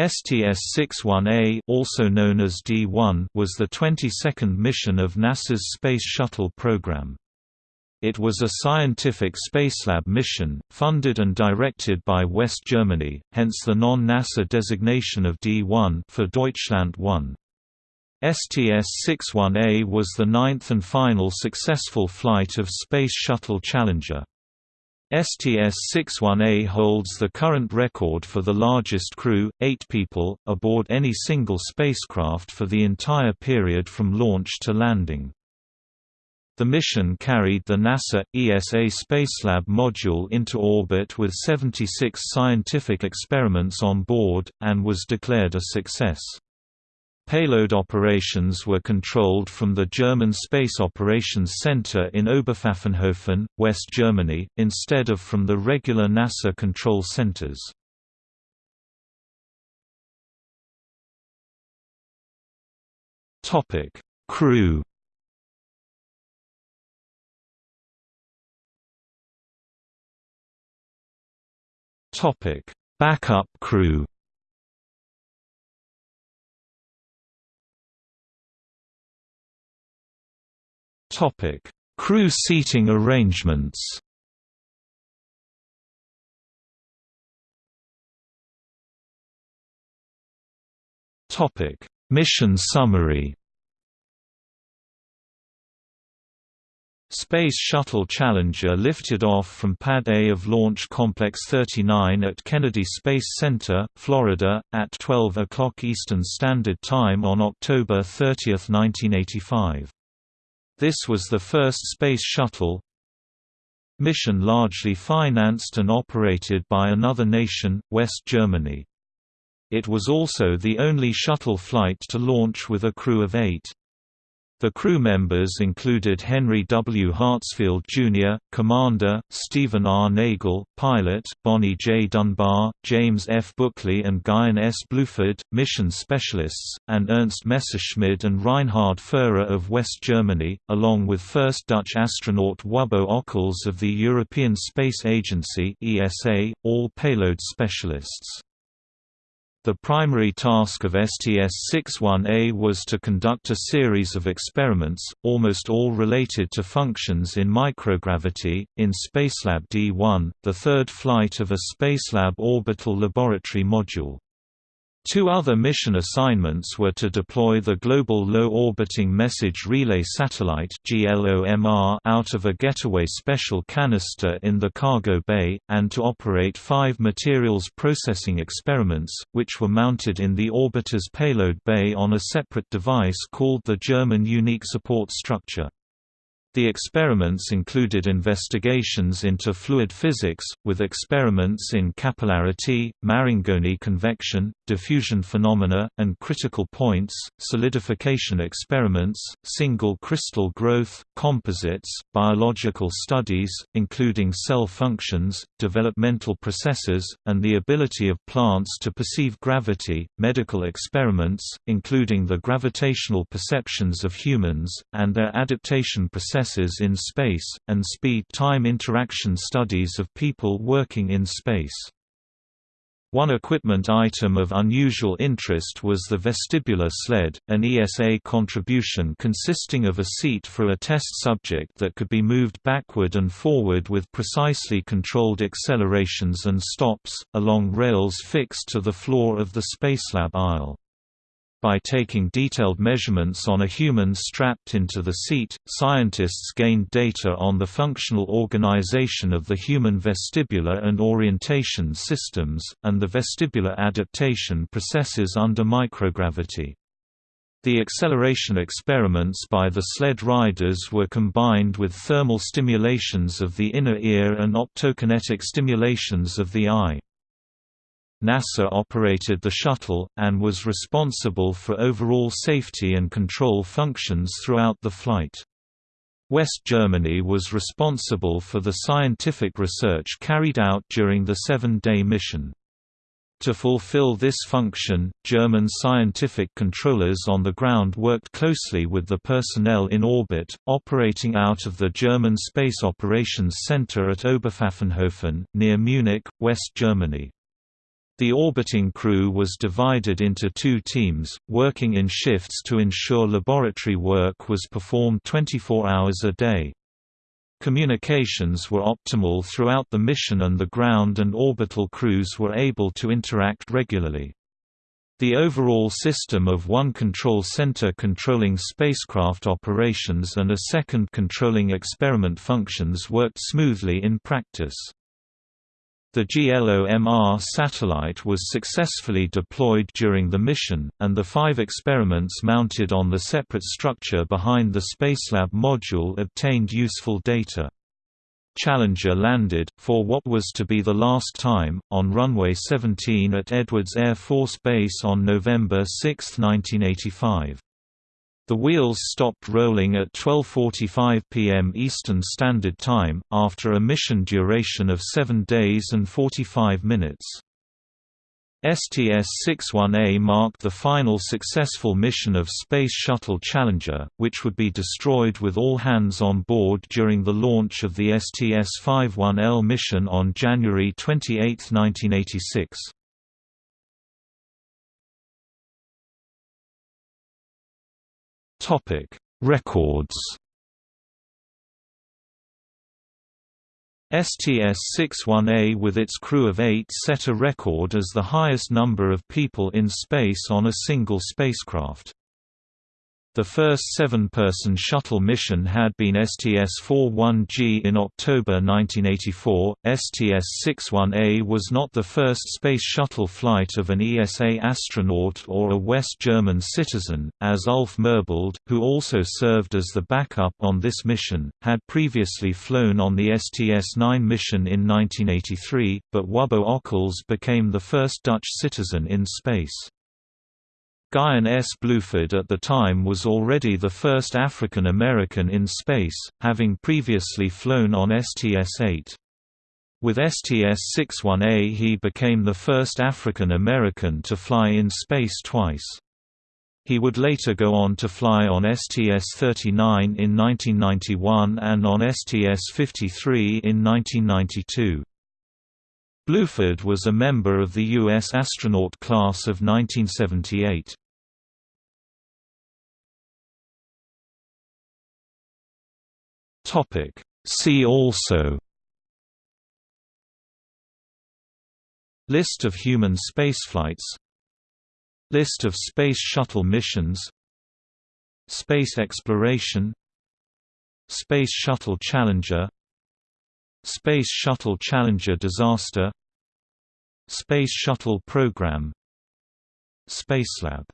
STS-61A also known as D-1 was the 22nd mission of NASA's Space Shuttle program. It was a scientific Spacelab mission, funded and directed by West Germany, hence the non-NASA designation of D1 for Deutschland 1. STS-61A was the ninth and final successful flight of Space Shuttle Challenger. STS-61A holds the current record for the largest crew, eight people, aboard any single spacecraft for the entire period from launch to landing. The mission carried the NASA ESA Spacelab module into orbit with 76 scientific experiments on board, and was declared a success. Payload operations were controlled from the German Space Operations Center in Oberpfaffenhofen, West Germany, instead of from the regular NASA control centers. Topic: Crew Topic: Backup crew. Topic: Crew seating arrangements. Topic: Mission summary. Space Shuttle Challenger lifted off from Pad A of Launch Complex 39 at Kennedy Space Center, Florida, at 12 o'clock Eastern Standard Time on October 30, 1985. This was the first Space Shuttle mission largely financed and operated by another nation, West Germany. It was also the only shuttle flight to launch with a crew of eight. The crew members included Henry W. Hartsfield, Jr., Commander, Steven R. Nagel, Pilot, Bonnie J. Dunbar, James F. Buchli and Guion S. Bluford, Mission Specialists, and Ernst Messerschmid and Reinhard Furrer of West Germany, along with first Dutch astronaut Wubbo Ockels of the European Space Agency ESA, all payload specialists. The primary task of STS-61A was to conduct a series of experiments, almost all related to functions in microgravity, in Spacelab D1, the third flight of a Spacelab orbital laboratory module. Two other mission assignments were to deploy the Global Low Orbiting Message Relay Satellite out of a getaway special canister in the cargo bay, and to operate five materials processing experiments, which were mounted in the orbiter's payload bay on a separate device called the German Unique Support Structure. The experiments included investigations into fluid physics, with experiments in capillarity, Marangoni convection, diffusion phenomena, and critical points, solidification experiments, single crystal growth, composites, biological studies, including cell functions, developmental processes, and the ability of plants to perceive gravity, medical experiments, including the gravitational perceptions of humans, and their adaptation processes processes in space, and speed-time interaction studies of people working in space. One equipment item of unusual interest was the vestibular sled, an ESA contribution consisting of a seat for a test subject that could be moved backward and forward with precisely controlled accelerations and stops, along rails fixed to the floor of the Spacelab aisle. By taking detailed measurements on a human strapped into the seat, scientists gained data on the functional organization of the human vestibular and orientation systems, and the vestibular adaptation processes under microgravity. The acceleration experiments by the sled riders were combined with thermal stimulations of the inner ear and optokinetic stimulations of the eye. NASA operated the shuttle, and was responsible for overall safety and control functions throughout the flight. West Germany was responsible for the scientific research carried out during the seven-day mission. To fulfill this function, German scientific controllers on the ground worked closely with the personnel in orbit, operating out of the German Space Operations Center at Oberpfaffenhofen, near Munich, West Germany. The orbiting crew was divided into two teams, working in shifts to ensure laboratory work was performed 24 hours a day. Communications were optimal throughout the mission and the ground and orbital crews were able to interact regularly. The overall system of one control center controlling spacecraft operations and a second controlling experiment functions worked smoothly in practice. The GLOMR satellite was successfully deployed during the mission, and the five experiments mounted on the separate structure behind the Spacelab module obtained useful data. Challenger landed, for what was to be the last time, on runway 17 at Edwards Air Force Base on November 6, 1985. The wheels stopped rolling at 12.45 p.m. Eastern Standard Time, after a mission duration of 7 days and 45 minutes. STS-61A marked the final successful mission of Space Shuttle Challenger, which would be destroyed with all hands on board during the launch of the STS-51L mission on January 28, 1986. Topic: Records. STS-61A with its crew of eight set a record as the highest number of people in space on a single spacecraft. The first seven-person shuttle mission had been STS-41G in October 1984. STS-61A was not the first space shuttle flight of an ESA astronaut or a West German citizen, as Ulf Merbold, who also served as the backup on this mission, had previously flown on the STS-9 mission in 1983, but Wubbo Ockels became the first Dutch citizen in space. Guion S. Bluford at the time was already the first African American in space, having previously flown on STS-8. With STS-61A he became the first African American to fly in space twice. He would later go on to fly on STS-39 in 1991 and on STS-53 in 1992. Bluford was a member of the U.S. astronaut class of 1978. See also List of human spaceflights List of Space Shuttle missions Space exploration Space Shuttle Challenger Space Shuttle Challenger disaster Space Shuttle Program Spacelab